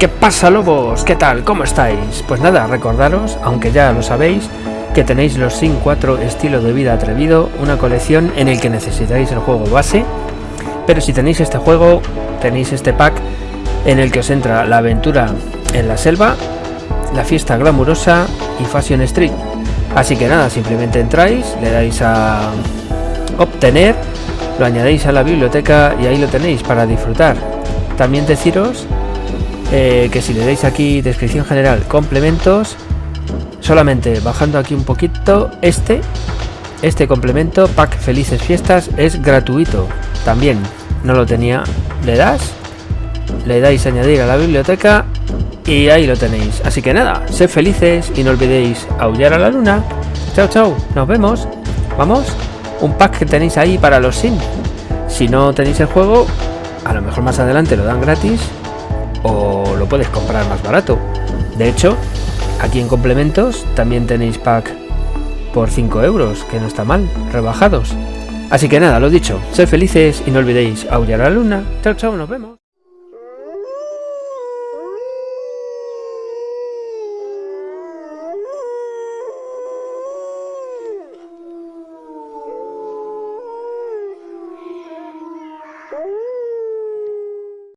¿Qué pasa lobos? ¿Qué tal? ¿Cómo estáis? Pues nada, recordaros, aunque ya lo sabéis, que tenéis los Sin 4 estilo de vida atrevido, una colección en el que necesitáis el juego base, pero si tenéis este juego, tenéis este pack en el que os entra la aventura en la selva, la fiesta glamurosa y Fashion Street. Así que nada, simplemente entráis, le dais a obtener, lo añadéis a la biblioteca y ahí lo tenéis para disfrutar. También deciros eh, que si le dais aquí descripción general, complementos, solamente bajando aquí un poquito, este, este complemento, pack felices fiestas, es gratuito. También no lo tenía, le das, le dais añadir a la biblioteca y ahí lo tenéis. Así que nada, sed felices y no olvidéis aullar a la luna. Chao, chao, nos vemos. Vamos, un pack que tenéis ahí para los sin. Si no tenéis el juego, a lo mejor más adelante lo dan gratis o lo puedes comprar más barato. De hecho, aquí en complementos también tenéis pack por 5 euros, que no está mal, rebajados. Así que nada, lo dicho, sed felices y no olvidéis aullar a la luna. Chao, chao, nos vemos.